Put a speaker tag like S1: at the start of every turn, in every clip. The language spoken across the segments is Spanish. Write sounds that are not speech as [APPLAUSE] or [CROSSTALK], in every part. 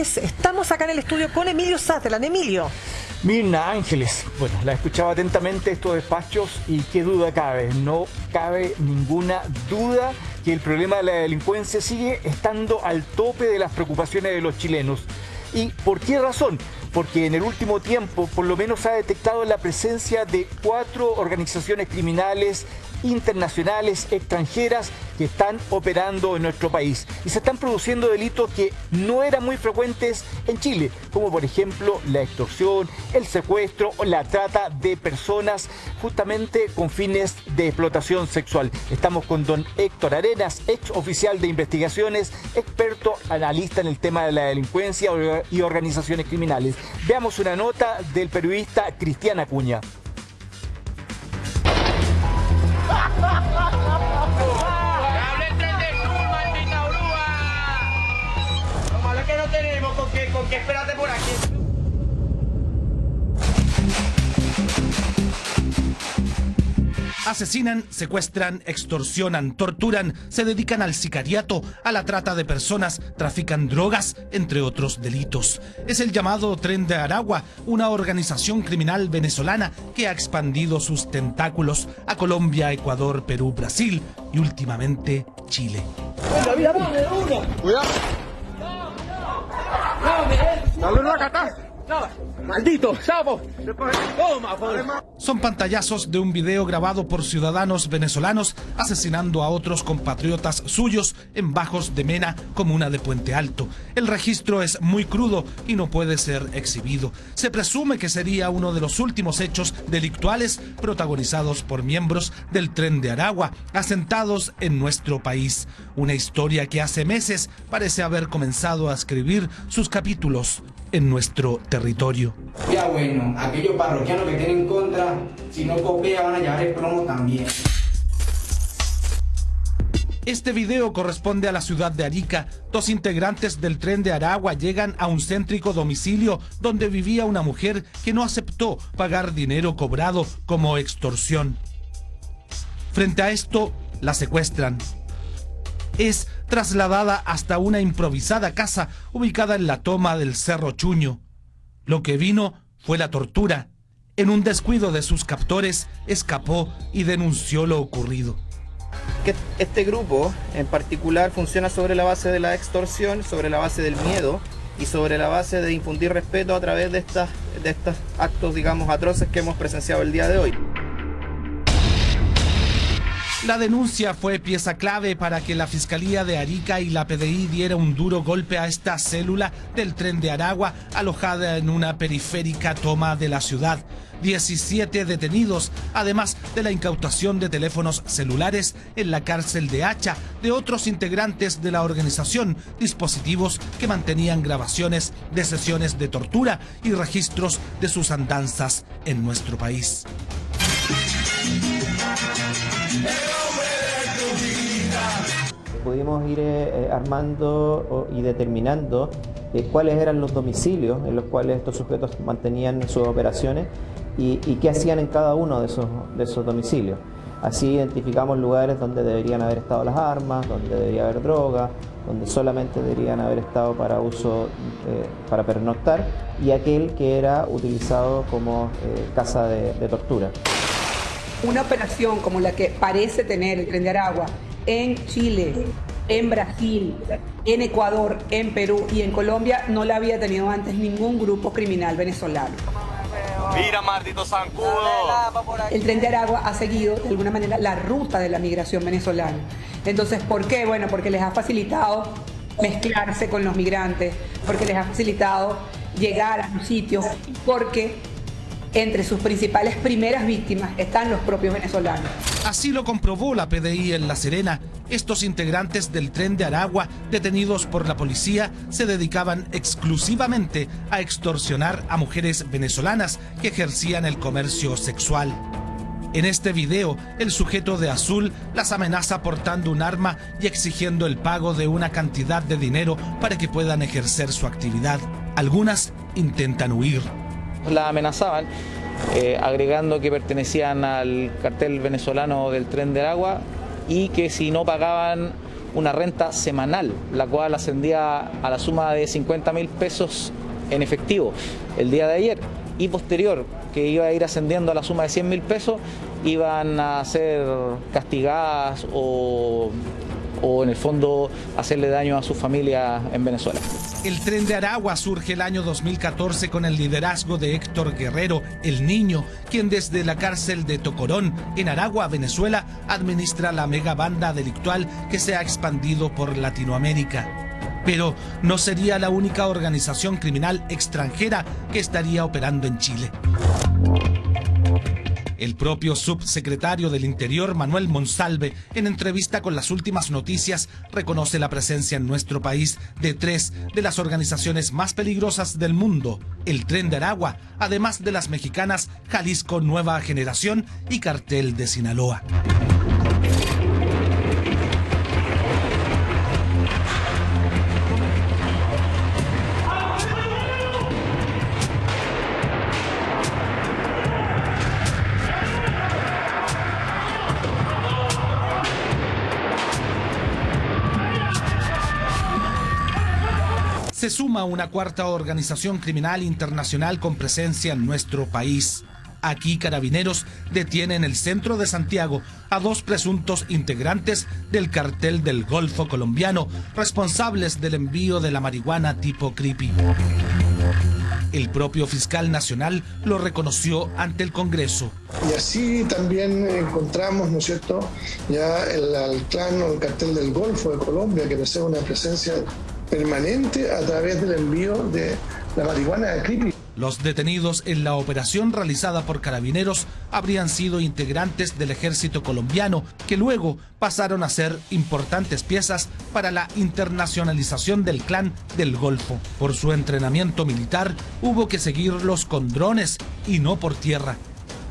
S1: Estamos acá en el estudio con Emilio Sutherland. Emilio.
S2: Mirna Ángeles, bueno, la escuchaba atentamente estos despachos y qué duda cabe, no cabe ninguna duda que el problema de la delincuencia sigue estando al tope de las preocupaciones de los chilenos. ¿Y por qué razón? Porque en el último tiempo por lo menos ha detectado la presencia de cuatro organizaciones criminales internacionales, extranjeras, que están operando en nuestro país. Y se están produciendo delitos que no eran muy frecuentes en Chile, como por ejemplo la extorsión, el secuestro o la trata de personas justamente con fines de explotación sexual. Estamos con don Héctor Arenas, ex oficial de investigaciones, experto analista en el tema de la delincuencia y organizaciones criminales. Veamos una nota del periodista Cristian Acuña.
S3: Asesinan, secuestran, extorsionan, torturan, se dedican al sicariato, a la trata de personas, trafican drogas, entre otros delitos. Es el llamado Tren de Aragua, una organización criminal venezolana que ha expandido sus tentáculos a Colombia, Ecuador, Perú, Brasil y últimamente Chile.
S4: Cuidado. ¡Maldito sapo!
S3: Son pantallazos de un video grabado por ciudadanos venezolanos asesinando a otros compatriotas suyos en Bajos de Mena, comuna de Puente Alto. El registro es muy crudo y no puede ser exhibido. Se presume que sería uno de los últimos hechos delictuales protagonizados por miembros del Tren de Aragua, asentados en nuestro país. Una historia que hace meses parece haber comenzado a escribir sus capítulos en nuestro territorio.
S5: Ya bueno, aquellos parroquianos que tienen contra, si no copia van a llevar el plomo también.
S3: Este video corresponde a la ciudad de Arica. Dos integrantes del tren de Aragua llegan a un céntrico domicilio donde vivía una mujer que no aceptó pagar dinero cobrado como extorsión. Frente a esto, la secuestran. Es trasladada hasta una improvisada casa ubicada en la toma del Cerro Chuño. Lo que vino fue la tortura. En un descuido de sus captores, escapó y denunció lo ocurrido.
S6: Este grupo en particular funciona sobre la base de la extorsión, sobre la base del miedo y sobre la base de infundir respeto a través de, estas, de estos actos, digamos, atroces que hemos presenciado el día de hoy.
S3: La denuncia fue pieza clave para que la Fiscalía de Arica y la PDI diera un duro golpe a esta célula del tren de Aragua alojada en una periférica toma de la ciudad. 17 detenidos, además de la incautación de teléfonos celulares en la cárcel de Hacha de otros integrantes de la organización, dispositivos que mantenían grabaciones de sesiones de tortura y registros de sus andanzas en nuestro país.
S6: Pudimos ir eh, eh, armando y determinando eh, cuáles eran los domicilios en los cuales estos sujetos mantenían sus operaciones y, qué hacían en cada uno de esos, de esos domicilios. Así identificamos lugares donde deberían haber estado las armas, donde debería haber droga, donde solamente deberían haber estado para uso, para pernoctar, y aquel que era utilizado como casa de, de tortura.
S7: Una operación como la que parece tener el Tren de Aragua en Chile, en Brasil, en Ecuador, en Perú y en Colombia no la había tenido antes ningún grupo criminal venezolano.
S4: Mira, maldito zancudo.
S7: El tren de Aragua ha seguido de alguna manera la ruta de la migración venezolana. Entonces, ¿por qué? Bueno, porque les ha facilitado mezclarse con los migrantes, porque les ha facilitado llegar a los sitios, porque entre sus principales primeras víctimas están los propios venezolanos.
S3: Así lo comprobó la PDI en La Serena. Estos integrantes del tren de Aragua, detenidos por la policía, se dedicaban exclusivamente a extorsionar a mujeres venezolanas que ejercían el comercio sexual. En este video, el sujeto de azul las amenaza portando un arma y exigiendo el pago de una cantidad de dinero para que puedan ejercer su actividad. Algunas intentan huir
S8: la amenazaban, eh, agregando que pertenecían al cartel venezolano del tren del agua y que si no pagaban una renta semanal, la cual ascendía a la suma de 50 mil pesos en efectivo el día de ayer y posterior, que iba a ir ascendiendo a la suma de 100 mil pesos, iban a ser castigadas o, o en el fondo hacerle daño a su familia en Venezuela.
S3: El tren de Aragua surge el año 2014 con el liderazgo de Héctor Guerrero, el niño, quien desde la cárcel de Tocorón, en Aragua, Venezuela, administra la mega banda delictual que se ha expandido por Latinoamérica. Pero no sería la única organización criminal extranjera que estaría operando en Chile. El propio subsecretario del Interior, Manuel Monsalve, en entrevista con las últimas noticias, reconoce la presencia en nuestro país de tres de las organizaciones más peligrosas del mundo, el Tren de Aragua, además de las mexicanas Jalisco Nueva Generación y Cartel de Sinaloa. Se suma una cuarta organización criminal internacional con presencia en nuestro país. Aquí Carabineros detiene en el centro de Santiago a dos presuntos integrantes del cartel del Golfo colombiano, responsables del envío de la marihuana tipo creepy. El propio fiscal nacional lo reconoció ante el Congreso.
S9: Y así también encontramos, ¿no es cierto?, ya el, el clan o el cartel del Golfo de Colombia, que posee una presencia permanente a través del envío de la marihuana de creepy.
S3: Los detenidos en la operación realizada por carabineros habrían sido integrantes del ejército colombiano que luego pasaron a ser importantes piezas para la internacionalización del clan del Golfo. Por su entrenamiento militar hubo que seguirlos con drones y no por tierra.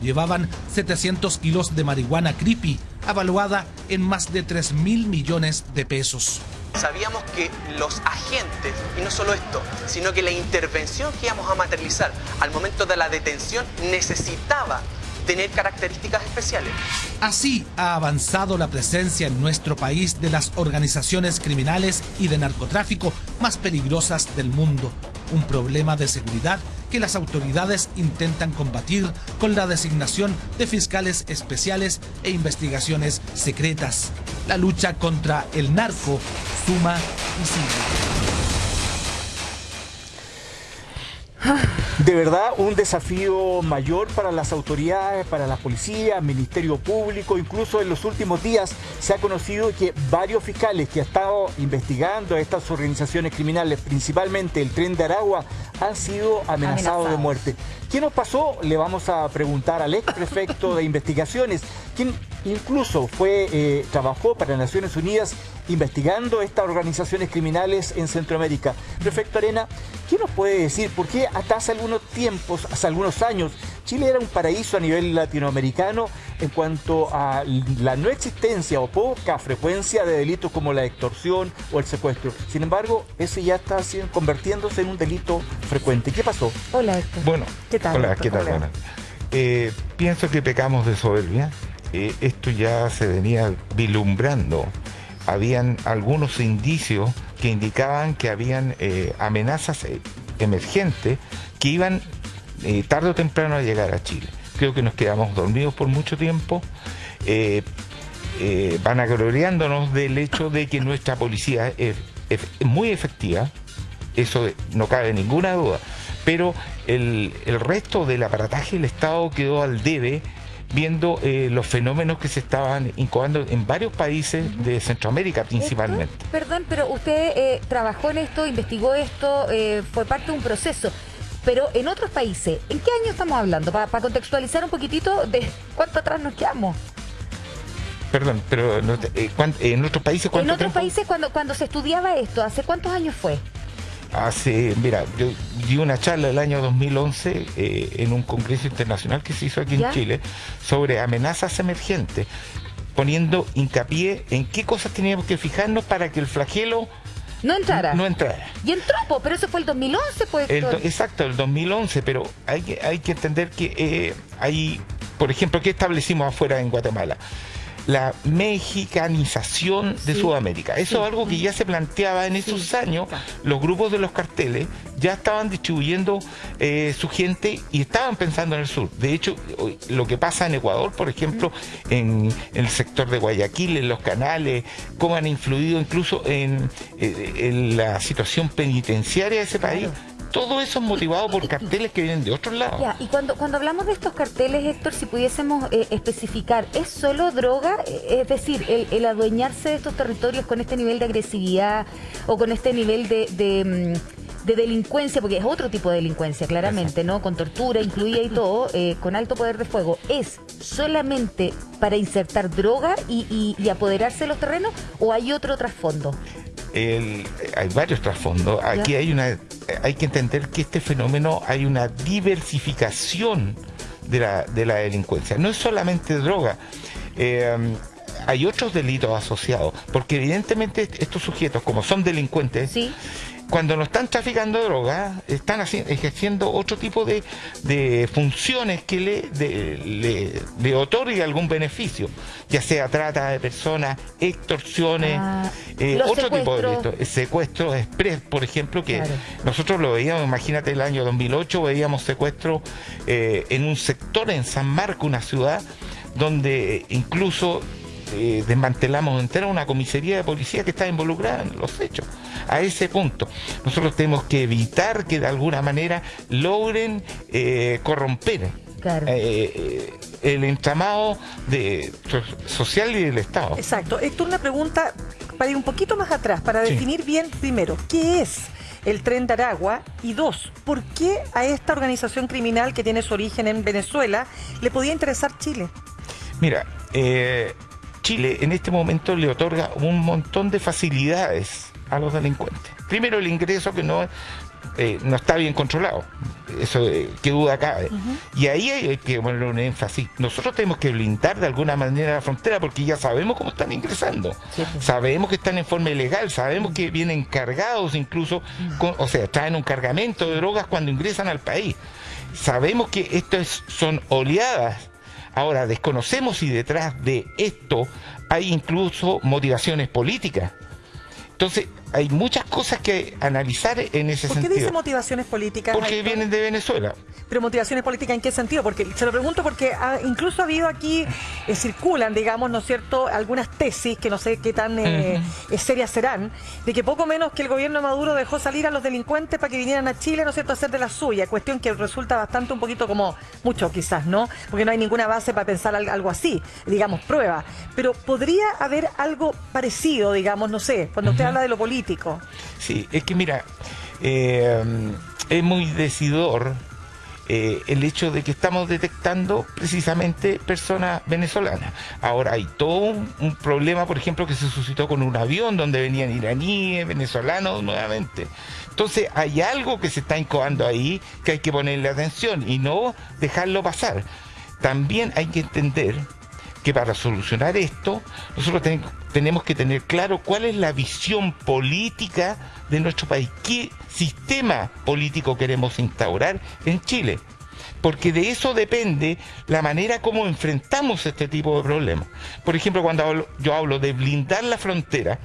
S3: Llevaban 700 kilos de marihuana creepy, avaluada en más de 3 mil millones de pesos
S10: sabíamos que los agentes, y no solo esto, sino que la intervención que íbamos a materializar al momento de la detención necesitaba tener características especiales.
S3: Así ha avanzado la presencia en nuestro país de las organizaciones criminales y de narcotráfico más peligrosas del mundo, un problema de seguridad que las autoridades intentan combatir con la designación de fiscales especiales e investigaciones secretas. La lucha contra el narco suma y sigue.
S2: De verdad, un desafío mayor para las autoridades, para la policía, Ministerio Público. Incluso en los últimos días se ha conocido que varios fiscales que han estado investigando a estas organizaciones criminales, principalmente el Tren de Aragua, han sido amenazados de muerte. ¿Qué nos pasó? Le vamos a preguntar al ex prefecto de [LAUGHS] investigaciones, quien incluso fue, eh, trabajó para Naciones Unidas investigando estas organizaciones criminales en Centroamérica. Prefecto Arena, ¿qué nos puede decir? ¿Por qué hasta hace algunos tiempos, hace algunos años, Chile era un paraíso a nivel latinoamericano en cuanto a la no existencia o poca frecuencia de delitos como la extorsión o el secuestro? Sin embargo, ese ya está convirtiéndose en un delito frecuente. ¿Qué pasó?
S1: Hola, Héctor.
S11: Bueno, ¿qué tal? Hola, ¿qué tal? Eh, pienso que pecamos de soberbia. Eh, esto ya se venía vilumbrando habían algunos indicios que indicaban que habían eh, amenazas eh, emergentes que iban tarde o temprano a llegar a Chile. Creo que nos quedamos dormidos por mucho tiempo, vanagloriándonos del hecho de que nuestra policía es, muy efectiva, eso no cabe ninguna duda, pero el, el resto del aparataje del Estado quedó al debe viendo eh, los fenómenos que se estaban incubando en varios países de Centroamérica principalmente.
S12: perdón, pero usted eh, trabajó en esto, investigó esto, eh, fue parte de un proceso. Pero en otros países, ¿en qué año estamos hablando? Para contextualizar un poquitito de cuánto atrás nos quedamos.
S11: Perdón, pero en otros países
S12: ¿cuánto En otros países cuando, cuando se estudiaba esto, ¿hace cuántos años fue?
S11: Hace, mira, yo di una charla el año 2011 eh, en un congreso internacional que se hizo aquí en Chile sobre amenazas emergentes, poniendo hincapié en qué cosas teníamos que fijarnos para que el flagelo
S12: no entrara.
S11: No entrara.
S12: Y entró, pero eso fue el 2011, pues.
S11: exacto, el 2011, pero hay que, hay que entender que eh, hay, por ejemplo, ¿qué establecimos afuera en Guatemala? La mexicanización de Sudamérica. Eso es algo que ya se planteaba en esos años. Los grupos de los carteles ya estaban distribuyendo eh, su gente y estaban pensando en el sur. De hecho, lo que pasa en Ecuador, por ejemplo, en, el sector de Guayaquil, en los canales, cómo han influido incluso en, eh, la situación penitenciaria de ese país todo eso es motivado por carteles que vienen de otros lados.
S12: y cuando, cuando hablamos de estos carteles, Héctor, si pudiésemos eh, especificar, ¿es solo droga? Eh, es decir, el, adueñarse de estos territorios con este nivel de agresividad o con este nivel de, mm, de, delincuencia, porque es otro tipo de delincuencia, claramente, ¿no? Con tortura incluida y todo, eh, con alto poder de fuego, ¿es solamente para insertar droga y, y apoderarse de los terrenos o hay otro trasfondo?
S11: Hay varios trasfondos. Aquí hay una, hay que entender que este fenómeno hay una diversificación de la, de la delincuencia. No es solamente droga. Eh, hay otros delitos asociados, porque evidentemente estos sujetos, como son delincuentes, ¿Sí? Cuando no están traficando drogas, están ejerciendo otro tipo de, funciones que le, le, otorgue algún beneficio, ya sea trata de personas, extorsiones, ah, eh, otro tipo de delitos, secuestros express, por ejemplo, que nosotros lo veíamos, imagínate el año 2008, veíamos secuestros eh, en un sector en San Marco, una ciudad, donde incluso eh, desmantelamos entera una comisaría de policía que está involucrada en los hechos. A ese punto, nosotros tenemos que evitar que de alguna manera logren eh, corromper eh, el entramado de, social y del Estado.
S1: Exacto. Esto es una pregunta para ir un poquito más atrás, para definir bien primero, ¿qué es? el tren de Aragua? Y dos, ¿por qué a esta organización criminal que tiene su origen en Venezuela le podía interesar Chile?
S11: Mira, eh, Chile en este momento le otorga un montón de facilidades a los delincuentes. Primero el ingreso que no, eh, no está bien controlado, eso eh, qué duda cabe. Y ahí hay que poner un énfasis. Nosotros tenemos que blindar de alguna manera la frontera porque ya sabemos cómo están ingresando. Sabemos que están en forma ilegal, sabemos que vienen cargados incluso, o sea, traen un cargamento de drogas cuando ingresan al país. Sabemos que estas son oleadas Ahora, desconocemos si detrás de esto hay incluso motivaciones políticas. Entonces, hay muchas cosas que analizar en ese sentido.
S1: ¿Por qué dice motivaciones políticas?
S11: Porque vienen de Venezuela.
S1: Pero motivaciones políticas en qué sentido? Porque se lo pregunto porque incluso ha habido aquí, eh, circulan, digamos, ¿no es cierto?, algunas tesis que no sé qué tan eh, eh, serias serán, de que poco menos que el gobierno Maduro dejó salir a los delincuentes para que vinieran a Chile, ¿no es cierto?, a hacer de la suya, cuestión que resulta bastante un poquito como mucho quizás, ¿no? Porque no hay ninguna base para pensar algo así, digamos, prueba. Pero podría haber algo parecido, digamos, no sé, cuando usted habla de lo político.
S11: Sí, es que mira, es muy decidor eh, el hecho de que estamos detectando precisamente personas venezolanas. Ahora hay todo un, problema, por ejemplo, que se suscitó con un avión donde venían iraníes, venezolanos nuevamente. Entonces hay algo que se está incubando ahí que hay que ponerle atención y no dejarlo pasar. También hay que entender que para solucionar esto, nosotros tenemos que tener claro cuál es la visión política de nuestro país, qué sistema político queremos instaurar en Chile. Porque de eso depende la manera como enfrentamos este tipo de problemas. Por ejemplo, cuando yo hablo de blindar la frontera,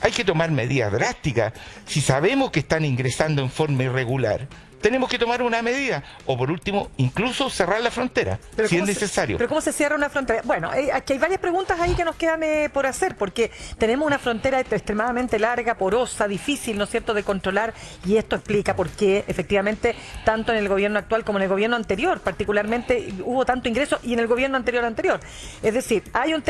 S11: hay que tomar medidas drásticas. Si sabemos que están ingresando en forma irregular, tenemos que tomar una medida. O por último, incluso cerrar la frontera, si es necesario.
S1: pero ¿cómo se cierra una frontera? Bueno, eh, aquí hay varias preguntas ahí que nos quedan eh, por hacer, porque tenemos una frontera extremadamente larga, porosa, difícil, ¿no es cierto?, de controlar, y esto explica por qué, efectivamente, tanto en el gobierno actual como en el gobierno anterior, particularmente, hubo tanto ingreso, y en el gobierno anterior anterior. Es decir, hay un tema